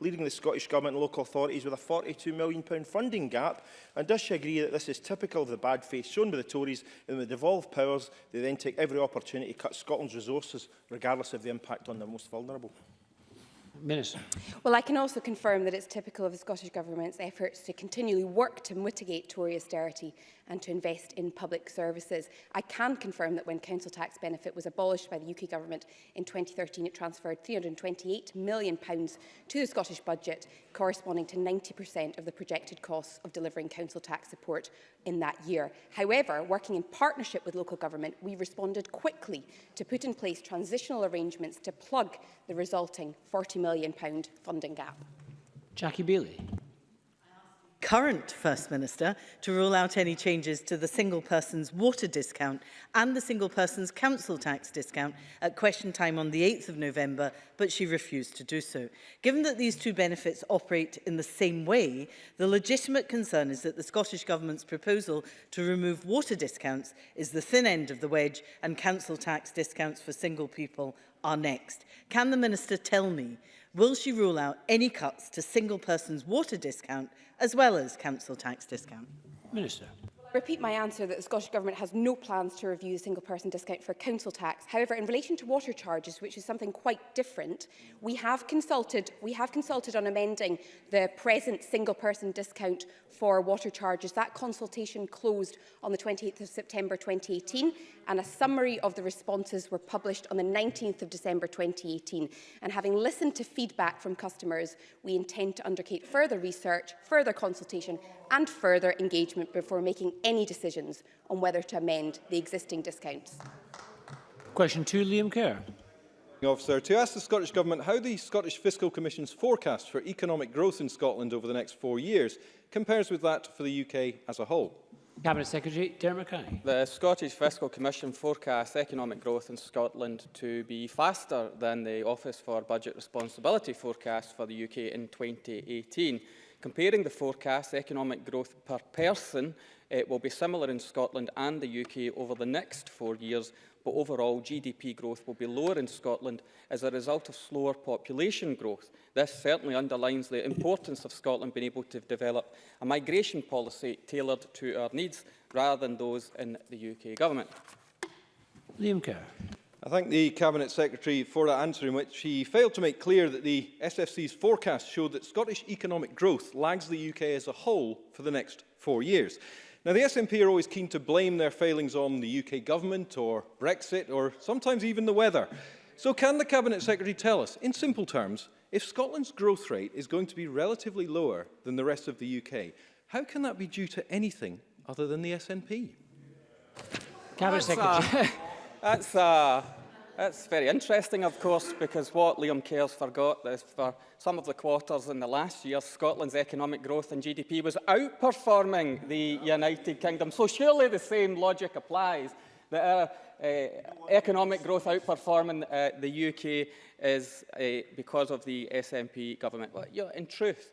leaving the Scottish Government and local authorities with a £42 million funding gap? And does she agree that this is typical of the bad faith shown by the Tories in the devolved powers, they then take every opportunity to cut Scotland's resources, regardless of the impact on the most vulnerable? Minister. Well, I can also confirm that it's typical of the Scottish Government's efforts to continually work to mitigate Tory austerity and to invest in public services. I can confirm that when council tax benefit was abolished by the UK government in 2013, it transferred £328 million pounds to the Scottish budget, corresponding to 90% of the projected costs of delivering council tax support in that year. However, working in partnership with local government, we responded quickly to put in place transitional arrangements to plug the resulting £40 million funding gap. Jackie Bailey current First Minister to rule out any changes to the single person's water discount and the single person's council tax discount at question time on the 8th of November, but she refused to do so. Given that these two benefits operate in the same way, the legitimate concern is that the Scottish Government's proposal to remove water discounts is the thin end of the wedge and council tax discounts for single people are next. Can the Minister tell me will she rule out any cuts to single person's water discount as well as council tax discount? Minister. I repeat my answer that the Scottish Government has no plans to review the single person discount for council tax. However, in relation to water charges, which is something quite different, we have consulted, we have consulted on amending the present single person discount for water charges. That consultation closed on the 28th of September 2018 and a summary of the responses were published on the 19th of December 2018. And having listened to feedback from customers, we intend to undertake further research, further consultation and further engagement before making any decisions on whether to amend the existing discounts. Question two, Liam Kerr. Officer, to ask the Scottish Government how the Scottish Fiscal Commission's forecast for economic growth in Scotland over the next four years compares with that for the UK as a whole. Cabinet Secretary Dermot Mackay. The Scottish Fiscal Commission forecasts economic growth in Scotland to be faster than the Office for Budget Responsibility forecast for the UK in 2018. Comparing the forecast, economic growth per person it will be similar in Scotland and the UK over the next four years, but overall GDP growth will be lower in Scotland as a result of slower population growth. This certainly underlines the importance of Scotland being able to develop a migration policy tailored to our needs rather than those in the UK Government. Liam Kerr. I thank the Cabinet Secretary for that answer in which he failed to make clear that the SFC's forecast showed that Scottish economic growth lags the UK as a whole for the next four years. Now, the SNP are always keen to blame their failings on the UK government or Brexit or sometimes even the weather. So can the Cabinet Secretary tell us, in simple terms, if Scotland's growth rate is going to be relatively lower than the rest of the UK, how can that be due to anything other than the SNP? Cabinet Secretary. that's, a It's very interesting, of course, because what Liam Kerrs forgot is for some of the quarters in the last year, Scotland's economic growth and GDP was outperforming the United Kingdom. So surely the same logic applies that our uh, uh, economic growth outperforming uh, the UK is uh, because of the SNP government. Well, you know, in truth,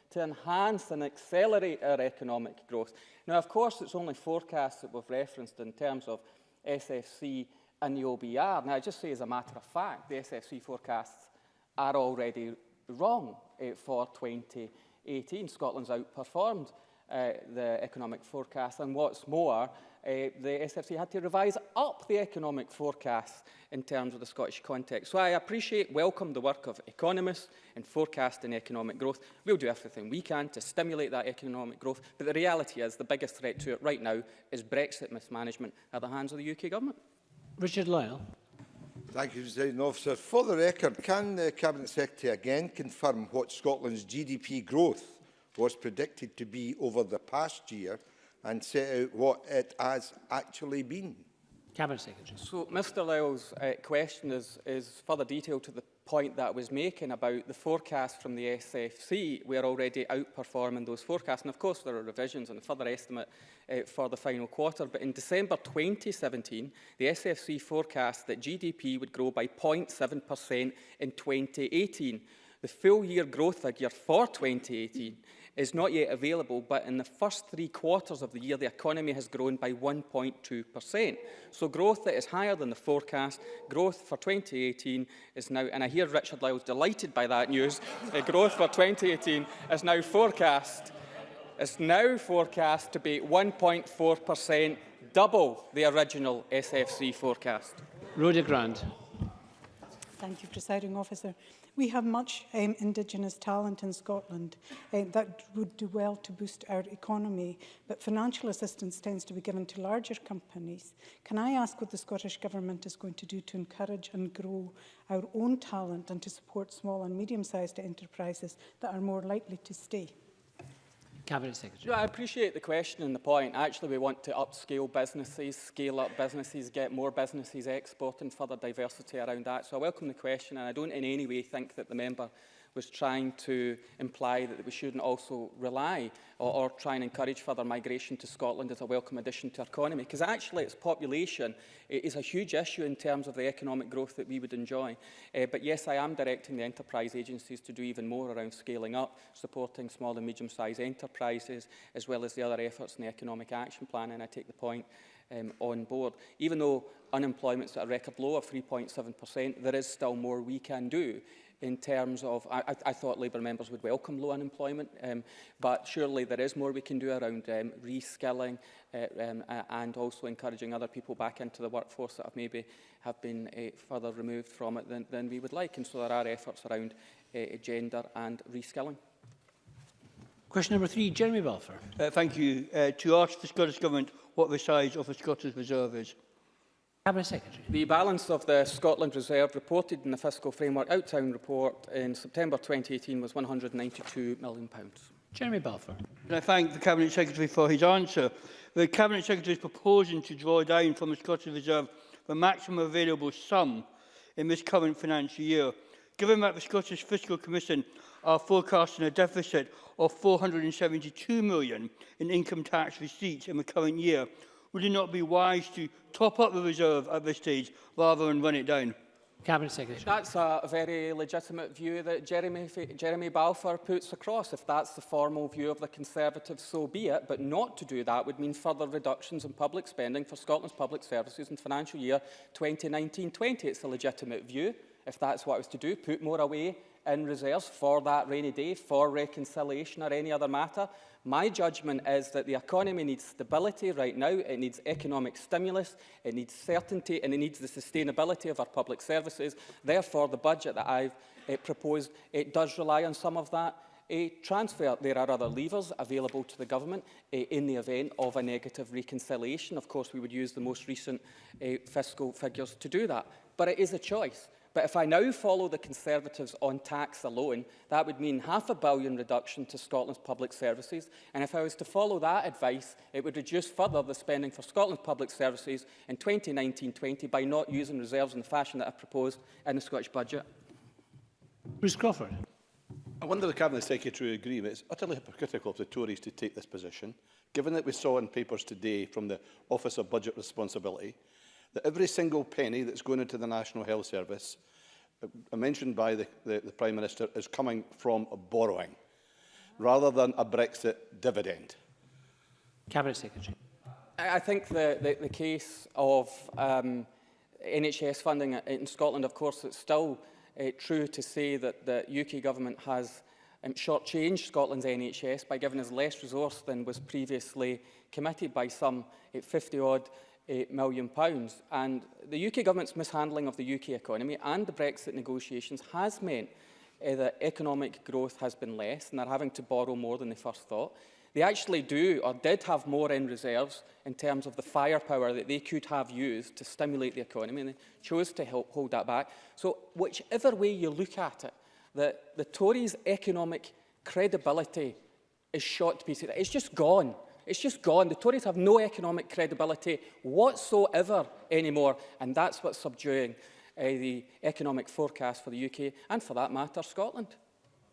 to enhance and accelerate our economic growth. Now, of course, it's only forecasts that we've referenced in terms of SFC in the OBR. Now, I just say as a matter of fact, the SFC forecasts are already wrong uh, for 2018. Scotland's outperformed uh, the economic forecast, and what's more, uh, the SFC had to revise up the economic forecast in terms of the Scottish context. So I appreciate, welcome the work of economists in forecasting economic growth. We'll do everything we can to stimulate that economic growth, but the reality is the biggest threat to it right now is Brexit mismanagement at the hands of the UK government. Richard Lyle. Thank you, President Officer. For the record, can the Cabinet Secretary again confirm what Scotland's GDP growth was predicted to be over the past year and set out what it has actually been? Cabinet Secretary. So Mr Lyle's uh, question is, is further detail to the point that I was making about the forecast from the SFC, we are already outperforming those forecasts. And of course, there are revisions and a further estimate uh, for the final quarter. But in December 2017, the SFC forecast that GDP would grow by 0.7% in 2018. The full year growth figure for 2018 is not yet available, but in the first three quarters of the year, the economy has grown by 1.2%. So growth that is higher than the forecast, growth for 2018 is now, and I hear Richard Lyle's delighted by that news, uh, growth for 2018 is now forecast, is now forecast to be 1.4%, double the original SFC forecast. Rhoda Grant. Thank you, presiding officer. We have much um, Indigenous talent in Scotland uh, that would do well to boost our economy, but financial assistance tends to be given to larger companies. Can I ask what the Scottish Government is going to do to encourage and grow our own talent and to support small and medium-sized enterprises that are more likely to stay? Cabinet Secretary. Yeah, I appreciate the question and the point. Actually, we want to upscale businesses, scale up businesses, get more businesses exporting, further diversity around that. So I welcome the question and I don't in any way think that the member was trying to imply that we shouldn't also rely or, or try and encourage further migration to Scotland as a welcome addition to our economy, because actually its population is a huge issue in terms of the economic growth that we would enjoy. Uh, but yes, I am directing the enterprise agencies to do even more around scaling up, supporting small and medium-sized enterprises, as well as the other efforts in the Economic Action Plan, and I take the point um, on board. Even though unemployment's at a record low of 3.7%, there is still more we can do in terms of, I, I thought Labour members would welcome low unemployment, um, but surely there is more we can do around um, reskilling uh, um, uh, and also encouraging other people back into the workforce that have maybe have been uh, further removed from it than, than we would like. And so there are efforts around uh, uh gender and reskilling. Question number three, Jeremy Balfour. Uh, thank you. Uh, to ask the Scottish Government what the size of the Scottish Reserve is. Cabinet Secretary. The balance of the Scotland Reserve reported in the Fiscal Framework Outtown report in September 2018 was £192 million. Jeremy Balfour. Can I thank the Cabinet Secretary for his answer. The Cabinet Secretary is proposing to draw down from the Scottish Reserve the maximum available sum in this current financial year. Given that the Scottish Fiscal Commission are forecasting a deficit of 472 million million in income tax receipts in the current year, would it not be wise to top up the reserve at this stage rather than run it down? Cabinet Secretary. That's a very legitimate view that Jeremy, Jeremy Balfour puts across. If that's the formal view of the Conservatives, so be it. But not to do that would mean further reductions in public spending for Scotland's public services in financial year 2019-20. It's a legitimate view. If that's what I was to do, put more away in reserves for that rainy day, for reconciliation or any other matter. My judgment is that the economy needs stability right now, it needs economic stimulus, it needs certainty and it needs the sustainability of our public services. Therefore, the budget that I've eh, proposed, it does rely on some of that a transfer. There are other levers available to the government eh, in the event of a negative reconciliation. Of course, we would use the most recent eh, fiscal figures to do that. But it is a choice. But if I now follow the Conservatives on tax alone, that would mean half a billion reduction to Scotland's public services. And if I was to follow that advice, it would reduce further the spending for Scotland's public services in 2019-20 by not using reserves in the fashion that I've proposed in the Scottish budget. Bruce Crawford. I wonder the Cabinet Secretary agree it's utterly hypocritical of the Tories to take this position, given that we saw in papers today from the Office of Budget Responsibility that every single penny that's going into the National Health Service, uh, mentioned by the, the, the Prime Minister, is coming from borrowing rather than a Brexit dividend? Cabinet Secretary. I think the, the, the case of um, NHS funding in Scotland, of course, it's still uh, true to say that the UK government has um, shortchanged Scotland's NHS by giving us less resource than was previously committed by some 50-odd million pounds. And the UK government's mishandling of the UK economy and the Brexit negotiations has meant uh, that economic growth has been less and they're having to borrow more than they first thought. They actually do or did have more in reserves in terms of the firepower that they could have used to stimulate the economy and they chose to help hold that back. So whichever way you look at it, the, the Tories' economic credibility is shot to pieces. It's just gone. It's just gone. The Tories have no economic credibility whatsoever anymore, and that's what's subduing uh, the economic forecast for the UK and, for that matter, Scotland.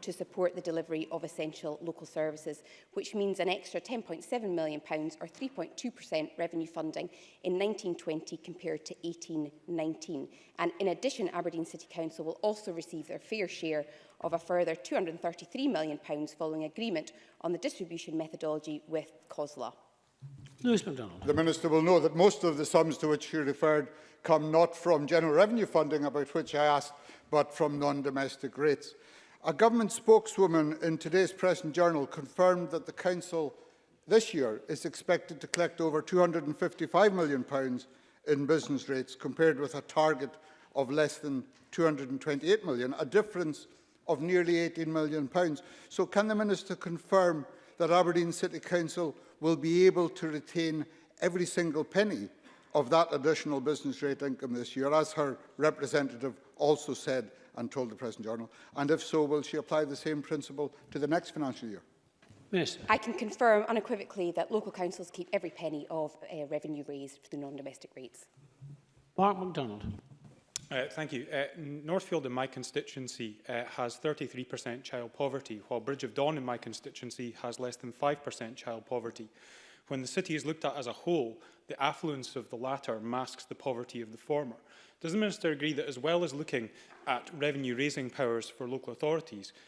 to support the delivery of essential local services, which means an extra £10.7 million or 3.2% revenue funding in 1920 compared to 1819. And in addition, Aberdeen City Council will also receive their fair share of a further £233 million following agreement on the distribution methodology with COSLA. Lewis MacDonald. The Minister will know that most of the sums to which she referred come not from general revenue funding, about which I asked, but from non-domestic rates. A government spokeswoman in today's press and journal confirmed that the Council this year is expected to collect over £255 million in business rates, compared with a target of less than £228 million, a difference of nearly £18 million. So can the Minister confirm that Aberdeen City Council will be able to retain every single penny of that additional business rate income this year, as her representative also said and told the Press Journal? And if so, will she apply the same principle to the next financial year? Minister. I can confirm unequivocally that local councils keep every penny of uh, revenue raised for the non-domestic rates. Mark MacDonald. Uh, thank you. Uh, Northfield in my constituency uh, has 33% child poverty, while Bridge of Dawn in my constituency has less than 5% child poverty. When the city is looked at as a whole, the affluence of the latter masks the poverty of the former. Does the Minister agree that as well as looking at revenue-raising powers for local authorities,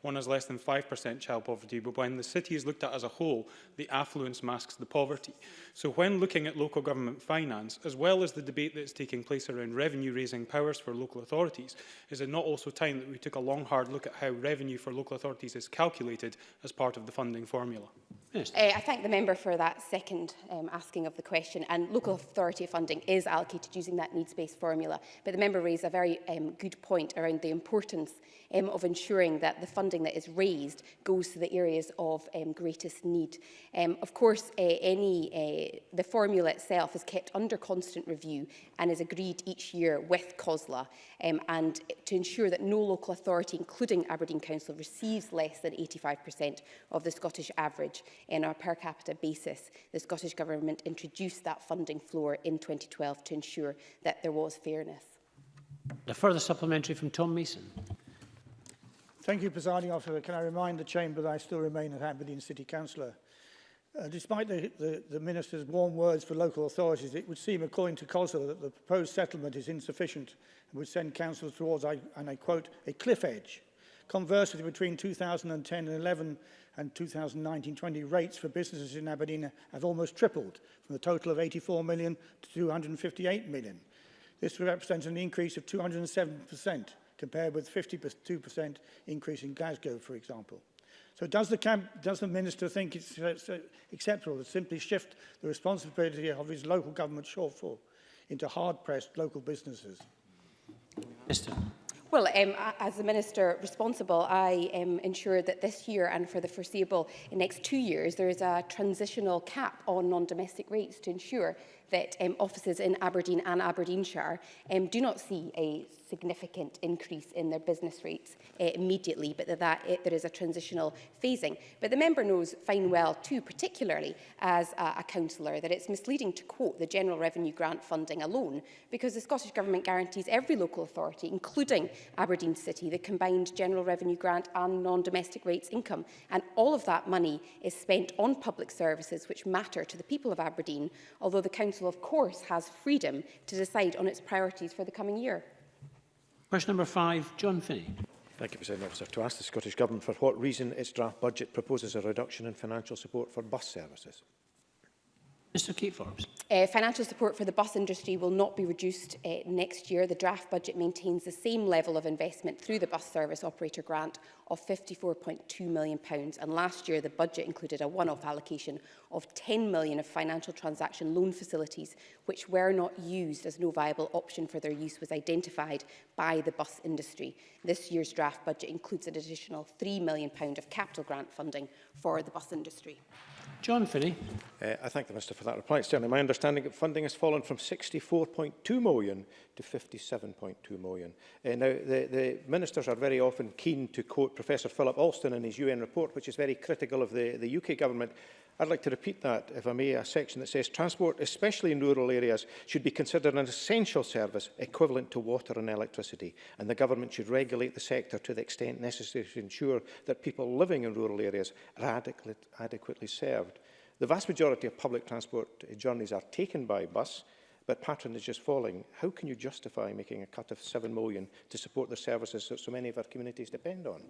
One has less than 5% child poverty, but when the city is looked at as a whole, the affluence masks the poverty. So when looking at local government finance, as well as the debate that's taking place around revenue-raising powers for local authorities, is it not also time that we took a long, hard look at how revenue for local authorities is calculated as part of the funding formula? Yes. Uh, I thank the member for that second um, asking of the question. And local authority funding is allocated using that needs-based formula. But the member raised a very um, good point around the importance um, of ensuring that the funding that is raised goes to the areas of um, greatest need. Um, of course, uh, any uh, the formula itself is kept under constant review and is agreed each year with COSLA. Um, and to ensure that no local authority, including Aberdeen Council, receives less than 85% of the Scottish average in our per capita basis. The Scottish Government introduced that funding floor in 2012 to ensure that there was fairness. A further supplementary from Tom Mason. Thank you, presiding officer. Can I remind the chamber that I still remain at Aberdeen City Councillor? Uh, despite the, the, the minister's warm words for local authorities, it would seem, according to COSLA, that the proposed settlement is insufficient and would send councils towards, I, and I quote, a cliff edge. Conversely, between 2010 and 11, and 2019-20 rates for businesses in Aberdeen have almost tripled from the total of 84 million to 258 million. This represents an increase of 207% compared with 52% increase in Glasgow, for example. So does the, camp, does the Minister think it's uh, acceptable to simply shift the responsibility of his local government shortfall into hard-pressed local businesses? Mr. Well, um, as the Minister responsible, I um, ensure that this year and for the foreseeable next two years, there is a transitional cap on non-domestic rates to ensure that um, offices in Aberdeen and Aberdeenshire um, do not see a significant increase in their business rates uh, immediately, but that, that uh, there is a transitional phasing. But the member knows fine well too, particularly as a, a councillor, that it's misleading to quote the General Revenue Grant funding alone, because the Scottish Government guarantees every local authority, including Aberdeen City, the combined General Revenue Grant and non-domestic rates income. And all of that money is spent on public services which matter to the people of Aberdeen, although the council Council, of course, has freedom to decide on its priorities for the coming year. Question number five, John Finney. Thank you, President Officer. To ask the Scottish Government for what reason its draft budget proposes a reduction in financial support for bus services. Mr Kate Forbes. Uh, financial support for the bus industry will not be reduced uh, next year. The draft budget maintains the same level of investment through the bus service operator grant of £54.2 million. And last year, the budget included a one-off allocation of £10 million of financial transaction loan facilities, which were not used as no viable option for their use was identified by the bus industry. This year's draft budget includes an additional £3 million of capital grant funding for the bus industry. John Finney. Uh, I thank the Minister for that reply. certainly my understanding that funding has fallen from 64.2 million to 57.2 million. Uh, now, the, the ministers are very often keen to quote Professor Philip Alston in his UN report, which is very critical of the, the UK government. I'd like to repeat that, if I may, a section that says transport, especially in rural areas, should be considered an essential service equivalent to water and electricity, and the government should regulate the sector to the extent necessary to ensure that people living in rural areas are adequately, adequately served. The vast majority of public transport journeys are taken by bus, but pattern is falling. How can you justify making a cut of 7 million to support the services that so many of our communities depend on?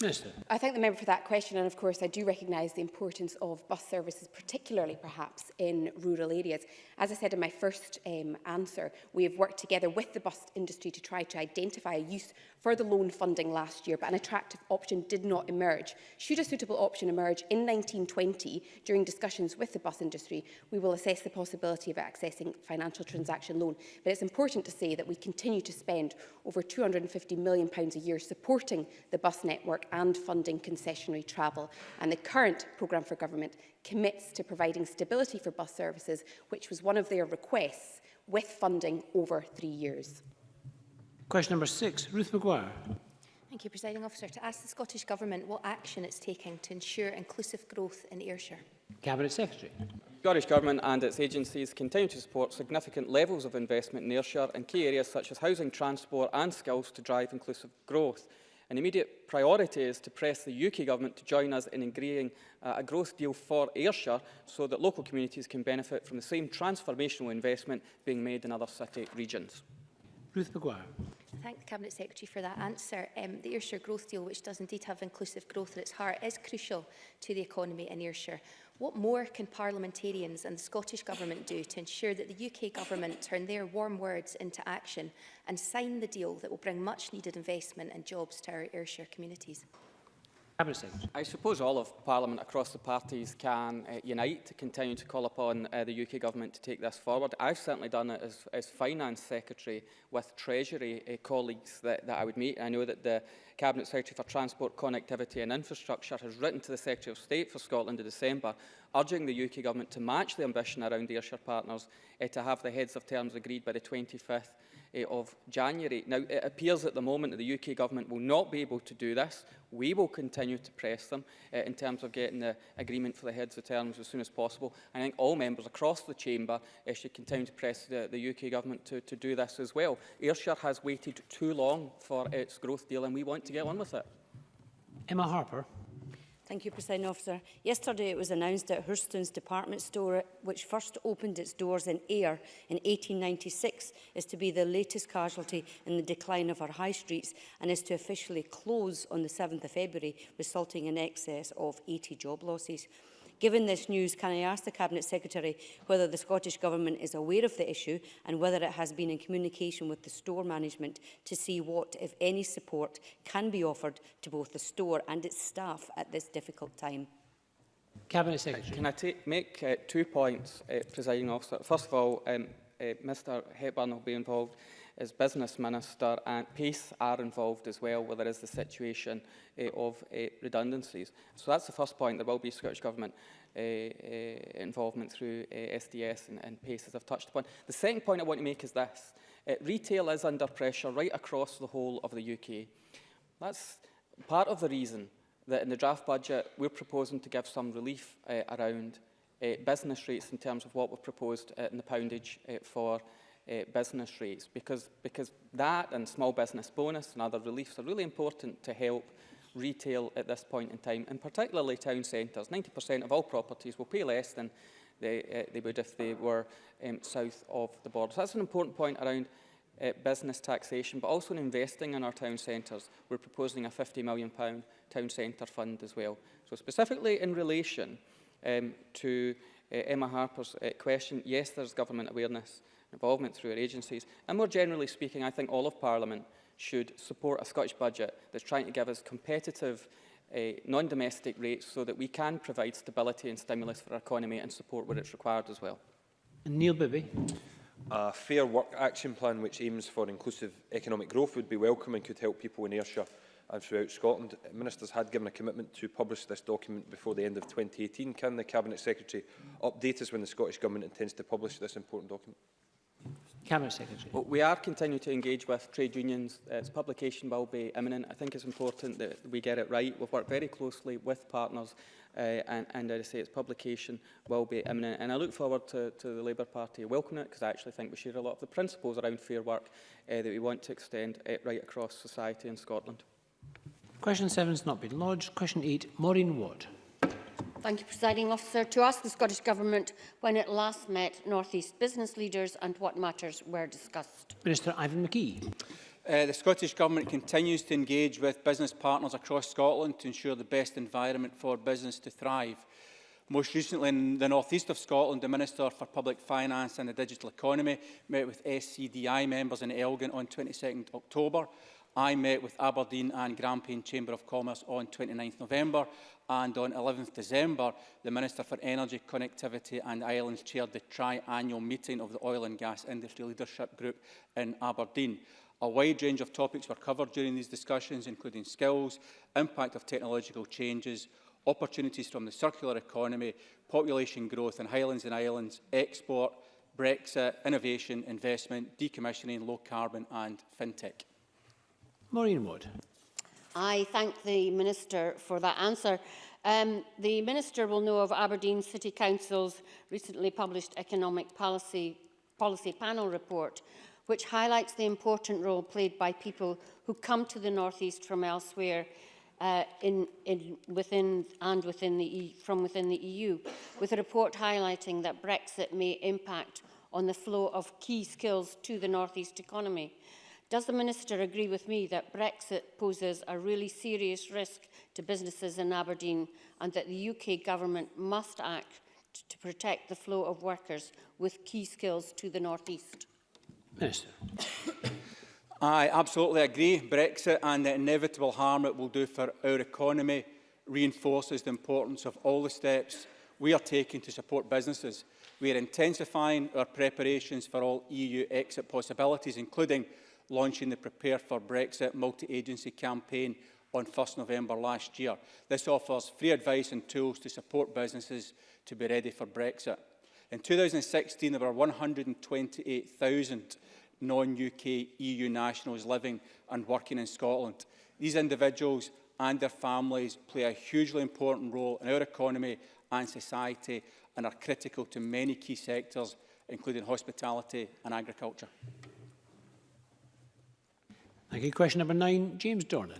Minister. I thank the member for that question and of course I do recognise the importance of bus services particularly perhaps in rural areas. As I said in my first um, answer we have worked together with the bus industry to try to identify a use for the loan funding last year but an attractive option did not emerge. Should a suitable option emerge in 1920 during discussions with the bus industry we will assess the possibility of accessing financial transaction loan but it's important to say that we continue to spend over £250 million a year supporting the bus network and funding concessionary travel. And the current programme for government commits to providing stability for bus services, which was one of their requests, with funding over three years. Question number six, Ruth Maguire. Thank you, Presiding Officer. To ask the Scottish Government what action it's taking to ensure inclusive growth in Ayrshire. Cabinet Secretary. The Scottish Government and its agencies continue to support significant levels of investment in Ayrshire in key areas such as housing, transport and skills to drive inclusive growth. An immediate priority is to press the UK government to join us in agreeing uh, a growth deal for Ayrshire so that local communities can benefit from the same transformational investment being made in other city regions. Ruth McGuire. Thank the Cabinet Secretary for that answer. Um, the Ayrshire Growth Deal, which does indeed have inclusive growth at its heart, is crucial to the economy in Ayrshire. What more can parliamentarians and the Scottish Government do to ensure that the UK Government turn their warm words into action and sign the deal that will bring much needed investment and jobs to our Ayrshire communities? Cabinet Secretary. I suppose all of Parliament across the parties can uh, unite to continue to call upon uh, the UK Government to take this forward. I've certainly done it as, as Finance Secretary with Treasury uh, colleagues that, that I would meet. I know that the Cabinet Secretary for Transport, Connectivity and Infrastructure has written to the Secretary of State for Scotland in December urging the UK Government to match the ambition around Ayrshire partners uh, to have the heads of terms agreed by the 25th Eh, of January. Now, it appears at the moment that the UK government will not be able to do this. We will continue to press them uh, in terms of getting the agreement for the heads of terms as soon as possible. I think all members across the chamber uh, should continue to press the, the UK government to, to do this as well. Ayrshire has waited too long for its growth deal and we want to get on with it. Emma Harper. Thank you, President Officer. Yesterday it was announced that Hurston's department store, which first opened its doors in Ayr in 1896, is to be the latest casualty in the decline of our high streets and is to officially close on the 7th of February, resulting in excess of 80 job losses. Given this news, can I ask the Cabinet Secretary whether the Scottish Government is aware of the issue and whether it has been in communication with the store management to see what, if any, support can be offered to both the store and its staff at this difficult time? Cabinet Secretary. Can I take, make uh, two points, uh, presiding officer? First of all, um, uh, Mr Hepburn will be involved. as business minister and PACE are involved as well, where there is the situation uh, of uh, redundancies. So that's the first point. There will be Scottish Government uh, involvement through SDS and, and, PACE, as I've touched upon. The second point I want to make is this. retail is under pressure right across the whole of the UK. That's part of the reason that in the draft budget we're proposing to give some relief around business rates in terms of what we've proposed in the poundage for uh, business rates because, because that and small business bonus and other reliefs are really important to help retail at this point in time, and particularly town centres. 90% of all properties will pay less than they, uh, they would if they were um, south of the border. So that's an important point around uh, business taxation, but also in investing in our town centres. We're proposing a £50 million town centre fund as well. So specifically in relation um, to uh, Emma Harper's uh, question, yes, there's government awareness involvement through our agencies. And more generally speaking, I think all of Parliament should support a Scottish budget that's trying to give us competitive uh, non-domestic rates so that we can provide stability and stimulus for our economy and support where it's required as well. And Neil Bibby. A fair work action plan which aims for inclusive economic growth would be welcome and could help people in Ayrshire and throughout Scotland. Ministers had given a commitment to publish this document before the end of 2018. Can the Cabinet Secretary update us when the Scottish Government intends to publish this important document? Cabinet Secretary. Well, we are continuing to engage with trade unions. Its publication will be imminent. I think it's important that we get it right. We've worked very closely with partners uh, and, and I say its publication will be imminent. And I look forward to, to the Labour Party welcoming it because I actually think we share a lot of the principles around fair work uh, that we want to extend uh, right across society in Scotland. Question seven has not been lodged. Question 8, Maureen Watt. Thank you, Presiding Officer. To ask the Scottish Government when it last met North East business leaders and what matters were discussed. Minister Ivan McGee. Uh, the Scottish Government continues to engage with business partners across Scotland to ensure the best environment for business to thrive. Most recently in the northeast of Scotland, the Minister for Public Finance and the Digital Economy met with SCDI members in Elgin on 22 October. I met with Aberdeen and Grampian Chamber of Commerce on 29 November and on 11th December, the Minister for Energy, Connectivity and Islands chaired the tri-annual meeting of the Oil and Gas Industry Leadership Group in Aberdeen. A wide range of topics were covered during these discussions, including skills, impact of technological changes, opportunities from the circular economy, population growth in Highlands and Islands, export, Brexit, innovation, investment, decommissioning, low carbon and fintech. Maureen Wood. I thank the Minister for that answer. Um, the Minister will know of Aberdeen City Council's recently published Economic Policy, Policy Panel report, which highlights the important role played by people who come to the North East from elsewhere uh, in, in, within and within the e, from within the EU, with a report highlighting that Brexit may impact on the flow of key skills to the North East economy. Does the Minister agree with me that Brexit poses a really serious risk to businesses in Aberdeen and that the UK government must act to protect the flow of workers with key skills to the North East? Minister. I absolutely agree. Brexit and the inevitable harm it will do for our economy reinforces the importance of all the steps we are taking to support businesses. We are intensifying our preparations for all EU exit possibilities, including launching the Prepare for Brexit multi-agency campaign on 1st November last year. This offers free advice and tools to support businesses to be ready for Brexit. In 2016, there were 128,000 non-UK EU nationals living and working in Scotland. These individuals and their families play a hugely important role in our economy and society and are critical to many key sectors, including hospitality and agriculture. Thank you. Question number nine, James Dornan.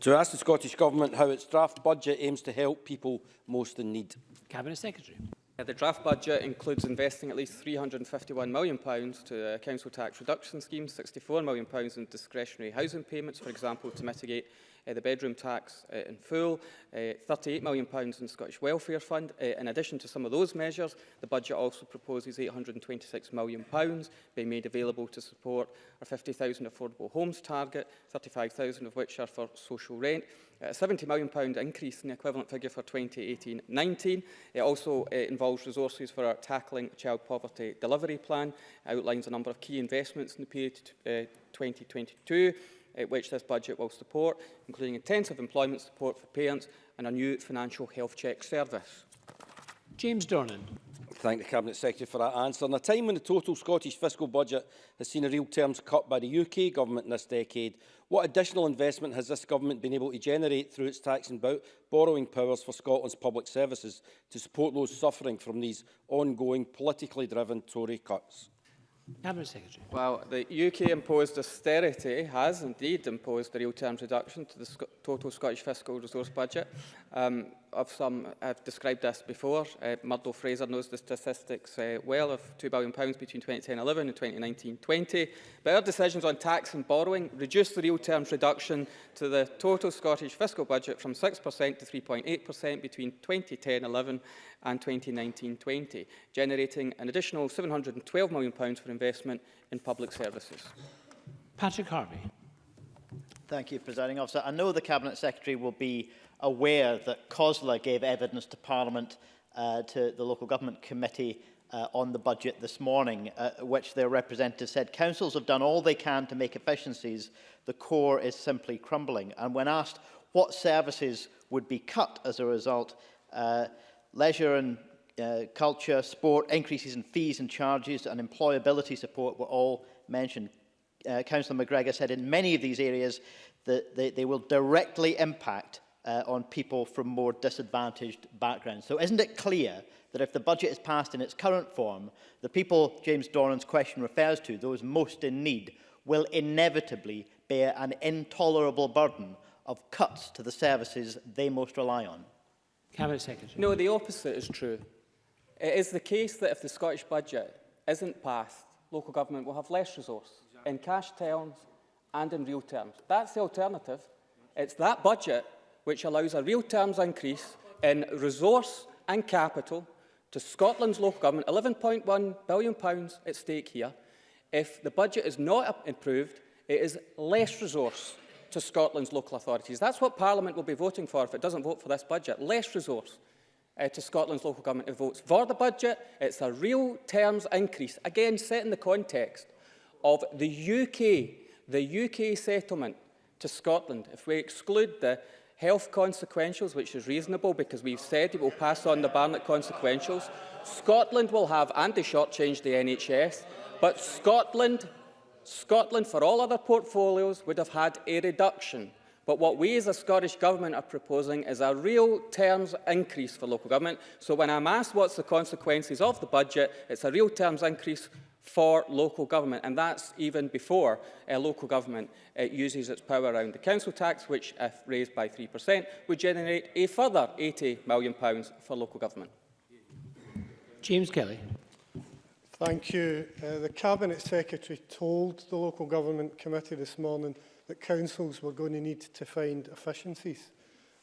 To ask the Scottish Government how its draft budget aims to help people most in need. Cabinet Secretary. the draft budget includes investing at least £351 million to uh, council tax reduction schemes, £64 million in discretionary housing payments, for example, to mitigate uh, the bedroom tax uh, in full, uh, £38 million in Scottish Welfare Fund. Uh, in addition to some of those measures, the budget also proposes £826 million being made available to support our 50,000 affordable homes target, 35,000 of which are for social rent, a eh, £70 million increase in the equivalent figure for 2018-19. It also uh, involves resources for our Tackling Child Poverty Delivery Plan, it outlines a number of key investments in the period uh, 2022, uh, which this budget will support, including intensive employment support for parents and a new financial health check service. James Dornan. thank the Cabinet Secretary for that answer. In a time when the total Scottish fiscal budget has seen a real terms cut by the UK government in this decade, what additional investment has this government been able to generate through its tax and borrowing powers for Scotland's public services to support those suffering from these ongoing politically driven Tory cuts? Cabinet Secretary. Well, the UK imposed austerity has indeed imposed a real terms reduction to the total Scottish fiscal resource budget. Um, of some I've described this before. Uh, Murdo Fraser knows the statistics uh, well of £2 billion between 2010-11 and 2019-20. But our decisions on tax and borrowing reduced the real terms reduction to the total Scottish fiscal budget from 6% to 3.8% between 2010-11 and 2019-20, generating an additional £712 million for investment in public services. Patrick Harvey. Thank you, Presiding Officer. I know the Cabinet Secretary will be aware that COSLA gave evidence to Parliament uh, to the Local Government Committee uh, on the budget this morning, uh, which their representative said councils have done all they can to make efficiencies. The core is simply crumbling. And when asked what services would be cut as a result, uh, leisure and uh, culture, sport, increases in fees and charges and employability support were all mentioned uh, Councillor McGregor said, in many of these areas, that they, they will directly impact uh, on people from more disadvantaged backgrounds. So isn't it clear that if the budget is passed in its current form, the people James Doran's question refers to, those most in need, will inevitably bear an intolerable burden of cuts to the services they most rely on? Cabinet Secretary. No, the opposite is true. It is the case that if the Scottish budget isn't passed, local government will have less resource. in cash terms and in real terms. That's the alternative. It's that budget which allows a real terms increase in resource and capital to Scotland's local government, £11.1 billion at stake here. If the budget is not improved, it is less resource to Scotland's local authorities. That's what Parliament will be voting for if it doesn't vote for this budget, less resource uh, to Scotland's local government who votes for the budget. It's a real terms increase, again, setting the context of the UK, the UK settlement to Scotland. If we exclude the health consequentials, which is reasonable because we've said it will pass on the Barnett consequentials, Scotland will have, and they shortchange the NHS, but Scotland, Scotland for all other portfolios would have had a reduction. But what we as a Scottish Government are proposing is a real terms increase for local government. So when I'm asked what's the consequences of the budget, it's a real terms increase for local government, and that's even before uh, local government uh, uses its power around the council tax, which, if uh, raised by 3%, would generate a further £80 million for local government. James Kelly. Thank you. Uh, the Cabinet Secretary told the Local Government Committee this morning that councils were going to need to find efficiencies.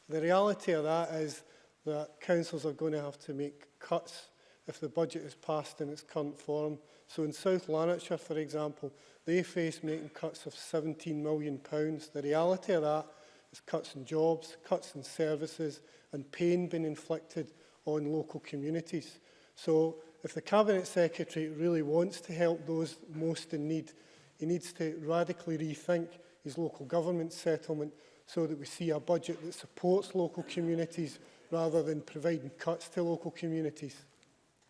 The reality of that is that councils are going to have to make cuts if the budget is passed in its current form. So in South Lanarkshire, for example, they face making cuts of £17 million. The reality of that is cuts in jobs, cuts in services and pain being inflicted on local communities. So if the Cabinet Secretary really wants to help those most in need, he needs to radically rethink his local government settlement so that we see a budget that supports local communities rather than providing cuts to local communities.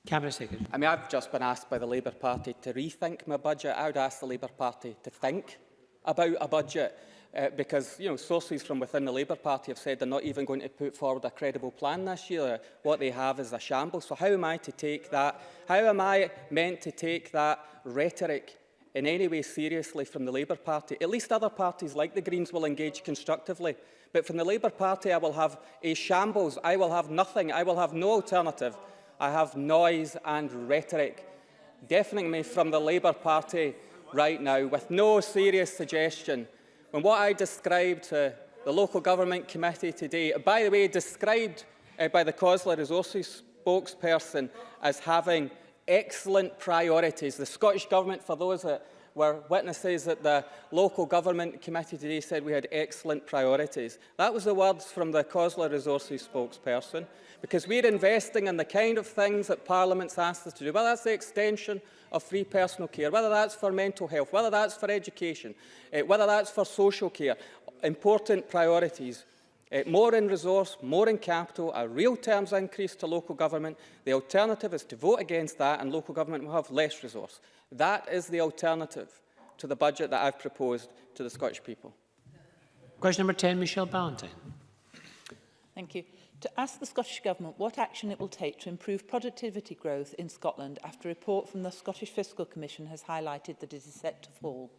Cabinet Secretary. I mean, I've just been asked by the Labour Party to rethink my budget. I would ask the Labour Party to think about a budget uh, because you know sources from within the Labour Party have said they're not even going to put forward a credible plan this year. What they have is a shambles. So how am I to take that? How am I meant to take that rhetoric in any way seriously from the Labour Party? At least other parties like the Greens will engage constructively. But from the Labour Party, I will have a shambles. I will have nothing. I will have no alternative. I have noise and rhetoric deafening me from the Labour Party right now with no serious suggestion. When what I described to the Local Government Committee today, by the way, described uh, by the Cosler Resources spokesperson as having excellent priorities. The Scottish Government, for those that Where witnesses at the local government committee today said we had excellent priorities. That was the words from the COSLA Resources spokesperson, because we're investing in the kind of things that Parliament's asked us to do, whether that's the extension of free personal care, whether that's for mental health, whether that's for education, eh, whether that's for social care, important priorities Uh, more in resource, more in capital, a real terms increase to local government. The alternative is to vote against that and local government will have less resource. That is the alternative to the budget that I've proposed to the Scottish people. Question number 10, Michelle Ballantyne. Thank you. To ask the Scottish Government what action it will take to improve productivity growth in Scotland after a report from the Scottish Fiscal Commission has highlighted that it is set to fall.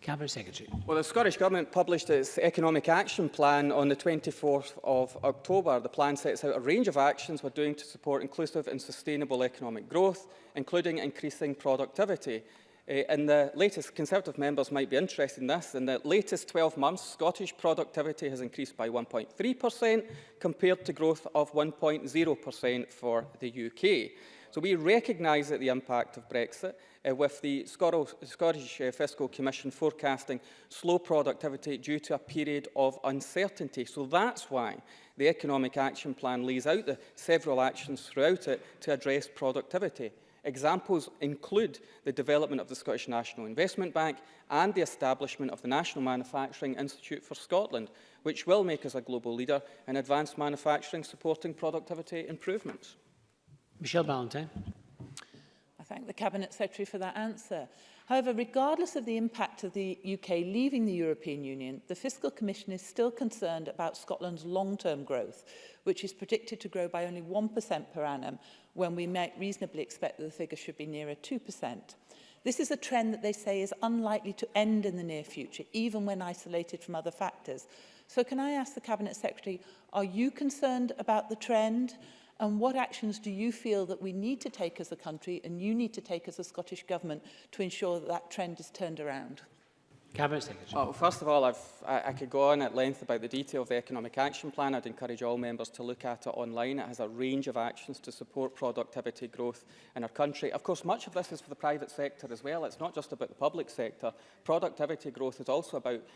Cabinet Secretary. Well, the Scottish Government published its Economic Action Plan on the 24th of October. The plan sets out a range of actions we're doing to support inclusive and sustainable economic growth, including increasing productivity. Uh, eh, in the latest, Conservative members might be interested in this, in the latest 12 months, Scottish productivity has increased by 1.3% compared to growth of 1.0% for the UK. So we recognise that the impact of Brexit uh, with the Scottish uh, Fiscal Commission forecasting slow productivity due to a period of uncertainty. So that's why the Economic Action Plan lays out the several actions throughout it to address productivity. Examples include the development of the Scottish National Investment Bank and the establishment of the National Manufacturing Institute for Scotland, which will make us a global leader in advanced manufacturing supporting productivity improvements. Michelle Ballantyne. I thank the Cabinet Secretary for that answer. However, regardless of the impact of the UK leaving the European Union, the Fiscal Commission is still concerned about Scotland's long-term growth, which is predicted to grow by only 1% per annum, when we might reasonably expect that the figure should be nearer 2%. This is a trend that they say is unlikely to end in the near future, even when isolated from other factors. So can I ask the Cabinet Secretary, are you concerned about the trend? And what actions do you feel that we need to take as a country and you need to take as a Scottish Government to ensure that that trend is turned around? Cabinet Secretary. Well, oh, first of all, I, I could go on at length about the detail of the Economic Action Plan. I'd encourage all members to look at it online. It has a range of actions to support productivity growth in our country. Of course, much of this is for the private sector as well. It's not just about the public sector. Productivity growth is also about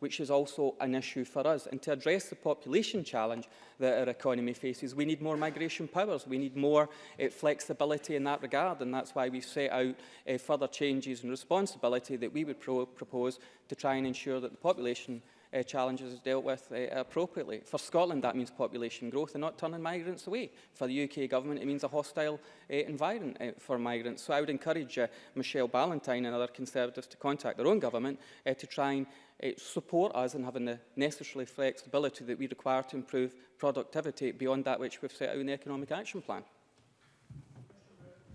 which is also an issue for us. And to address the population challenge that our economy faces, we need more migration powers. We need more uh, flexibility in that regard. And that's why we've set out uh, further changes and responsibility that we would pro propose to try and ensure that the population uh, challenges dealt with uh, appropriately. For Scotland, that means population growth and not turning migrants away. For the UK government, it means a hostile uh, environment uh, for migrants. So I would encourage uh, Michelle Ballantyne and other Conservatives to contact their own government uh, to try and uh, support us in having the necessary flexibility that we require to improve productivity beyond that which we've set out in the Economic Action Plan.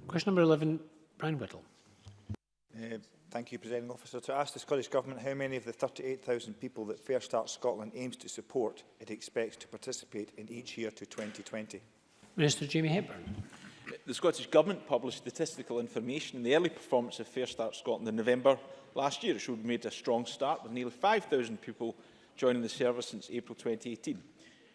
Question number 11, Brian Whittle. Uh, Thank you, Presiding Officer. To ask the Scottish Government how many of the 38,000 people that Fair Start Scotland aims to support it expects to participate in each year to 2020. Minister Jamie Hepburn. The Scottish Government published statistical information in the early performance of Fair Start Scotland in November last year. It showed we made a strong start with nearly 5,000 people joining the service since April 2018.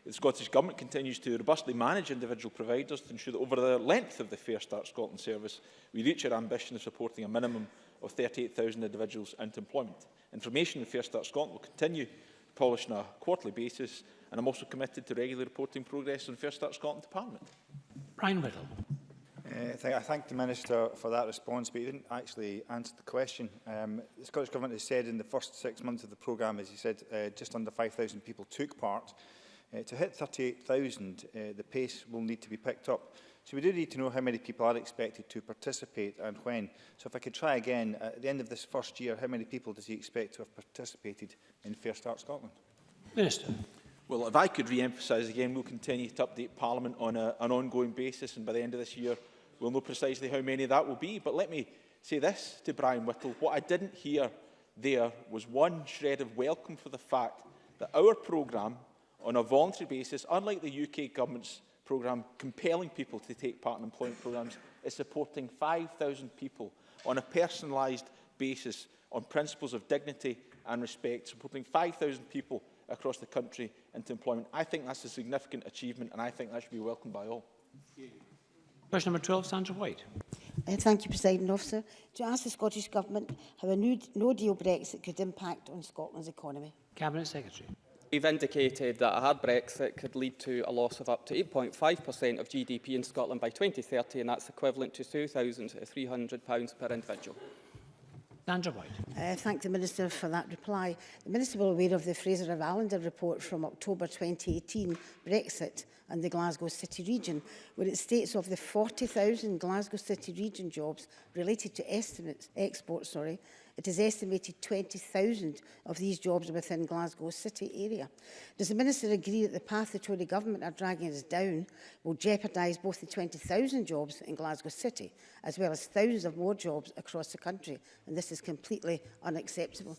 The Scottish Government continues to robustly manage individual providers to ensure that over the length of the Fair Start Scotland service, we reach our ambition of supporting a minimum of 38,000 individuals into employment. Information in Fair Start Scotland will continue polish on a quarterly basis, and I'm also committed to regularly reporting progress on Fair Start Scotland to Parliament. Brian Riddle. Uh, th I thank the Minister for that response, but he didn't actually answer the question. Um, the Scottish Government has said in the first six months of the programme, as he said, uh, just under 5,000 people took part. Uh, to hit 38,000, uh, the pace will need to be picked up. So we do need to know how many people are expected to participate and when. So if I could try again, uh, at the end of this first year, how many people does he expect to have participated in Fair Start Scotland? Minister. Well, if I could re-emphasise again, we'll continue to update Parliament on a, an ongoing basis and by the end of this year, we'll know precisely how many that will be. But let me say this to Brian Whittle. What I didn't hear there was one shred of welcome for the fact that our programme on a voluntary basis, unlike the UK government's programme compelling people to take part in employment programmes is supporting 5,000 people on a personalised basis on principles of dignity and respect, supporting 5,000 people across the country into employment. I think that's a significant achievement and I think that should be welcomed by all. Question number 12, Sandra White. Uh, thank you, President Officer. To ask the Scottish Government how a no-deal Brexit could impact on Scotland's economy. Cabinet Secretary. We've indicated that a hard Brexit could lead to a loss of up to 8.5% of GDP in Scotland by 2030, and that's equivalent to £2,300 per individual. Sandra White. Uh, thank the Minister for that reply. The Minister will aware of the Fraser of Allender report from October 2018, Brexit and the Glasgow City Region, where it states of the 40,000 Glasgow City Region jobs related to estimates, exports, sorry, It is estimated 20,000 of these jobs are within Glasgow city area. Does the Minister agree that the path the Tory government are dragging us down will jeopardise both the 20,000 jobs in Glasgow city as well as thousands of more jobs across the country? And this is completely unacceptable.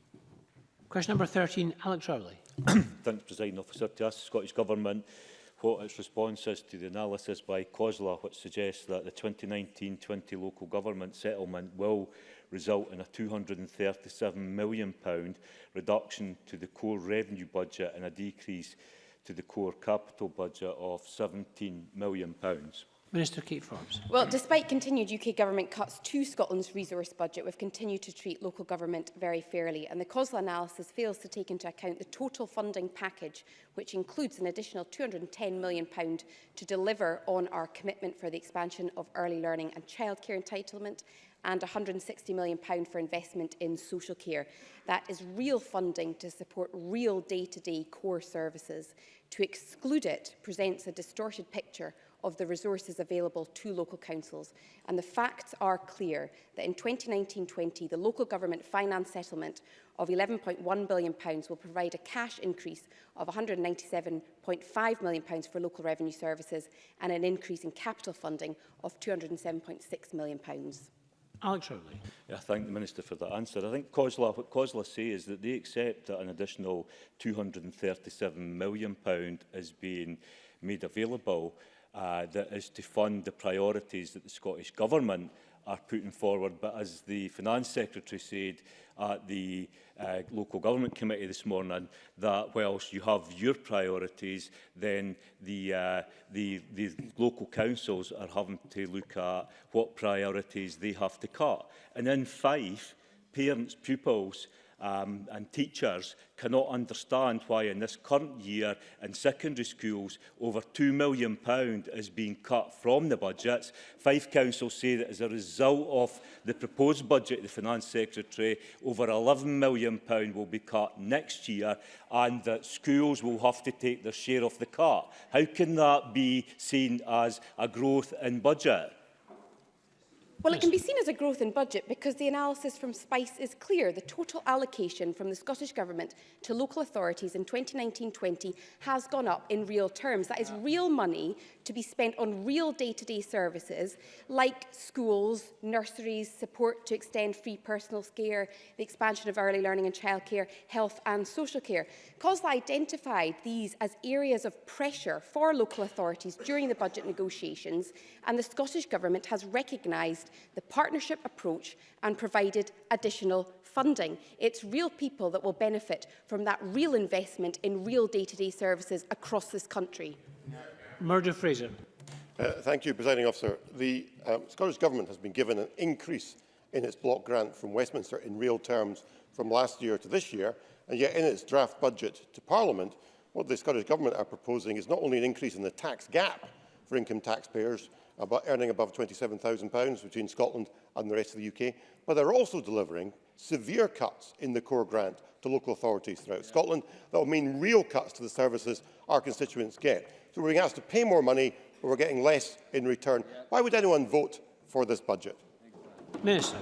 Question number 13, Alex Rowley. Thanks, President Officer. To ask the Scottish Government what its response is to the analysis by COSLA, which suggests that the 2019-20 local government settlement will result in a £237 million reduction to the core revenue budget and a decrease to the core capital budget of £17 million. Pounds. Minister Kate Forbes. Well, despite continued UK government cuts to Scotland's resource budget, we've continued to treat local government very fairly, and the COSLA analysis fails to take into account the total funding package, which includes an additional £210 million to deliver on our commitment for the expansion of early learning and childcare entitlement and £160 million for investment in social care. That is real funding to support real day-to-day -day core services. To exclude it presents a distorted picture of the resources available to local councils. And the facts are clear that in 2019-20, the local government finance settlement of £11.1 billion will provide a cash increase of £197.5 million for local revenue services and an increase in capital funding of £207.6 million. Alex Rowley. Yeah, I thank the Minister for that answer. I think COSLA, what COSLA say is that they accept that an additional £237 million is being made available uh, that is to fund the priorities that the Scottish Government are putting forward. But as the Finance Secretary said at the uh, Local Government Committee this morning, that whilst you have your priorities, then the, uh, the, the local councils are having to look at what priorities they have to cut. And in Fife, parents, pupils um, and teachers cannot understand why in this current year in secondary schools over £2 million is being cut from the budgets. Five councils say that as a result of the proposed budget, the Finance Secretary, over £11 million will be cut next year and that schools will have to take their share of the cut. How can that be seen as a growth in budget? Well, it can be seen as a growth in budget because the analysis from SPICE is clear. The total allocation from the Scottish Government to local authorities in 2019-20 has gone up in real terms. That is real money to be spent on real day-to-day -day services like schools, nurseries, support to extend free personal care, the expansion of early learning and childcare, health and social care. COSLA identified these as areas of pressure for local authorities during the budget negotiations and the Scottish Government has recognised the partnership approach and provided additional funding. It's real people that will benefit from that real investment in real day-to-day -day services across this country. Murdo Fraser. Uh, thank you, Presiding Officer. The um, Scottish Government has been given an increase in its block grant from Westminster in real terms from last year to this year, and yet in its draft budget to Parliament, what the Scottish Government are proposing is not only an increase in the tax gap for income taxpayers, about earning above £27,000 between Scotland and the rest of the UK, but they're also delivering severe cuts in the core grant to local authorities throughout yeah. Scotland that will mean real cuts to the services our constituents get. So we're being asked to pay more money, but we're getting less in return. Yeah. Why would anyone vote for this budget? Minister.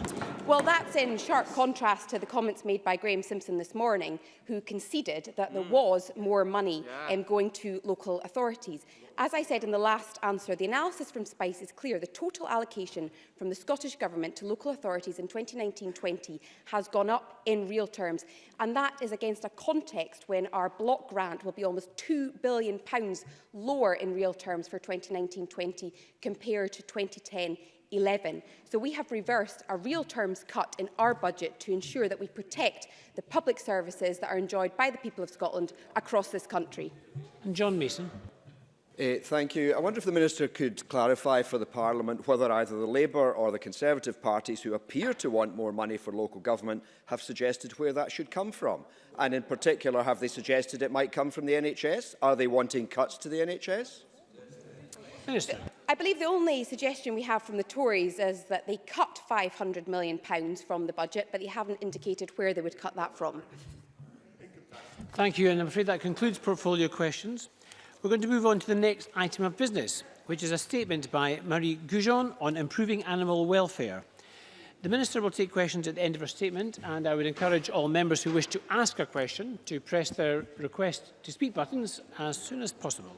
Well, that's in sharp contrast to the comments made by Graham Simpson this morning, who conceded that mm. there hmm. was more money yeah. um, going to local authorities. Yeah. As I said in the last answer, the analysis from SPICE is clear. The total allocation from the Scottish Government to local authorities in 2019-20 has gone up in real terms. And that is against a context when our block grant will be almost £2 billion pounds lower in real terms for 2019-20 compared to 2010 11. So we have reversed a real terms cut in our budget to ensure that we protect the public services that are enjoyed by the people of Scotland across this country. And John Mason. Uh, thank you. I wonder if the Minister could clarify for the Parliament whether either the Labour or the Conservative parties who appear to want more money for local government have suggested where that should come from. And in particular, have they suggested it might come from the NHS? Are they wanting cuts to the NHS? I believe the only suggestion we have from the Tories is that they cut £500 million from the budget, but they haven't indicated where they would cut that from. Thank you, and I'm afraid that concludes portfolio questions. We're going to move on to the next item of business, which is a statement by Marie Goujon on improving animal welfare. The Minister will take questions at the end of her statement and I would encourage all members who wish to ask a question to press their request to speak buttons as soon as possible.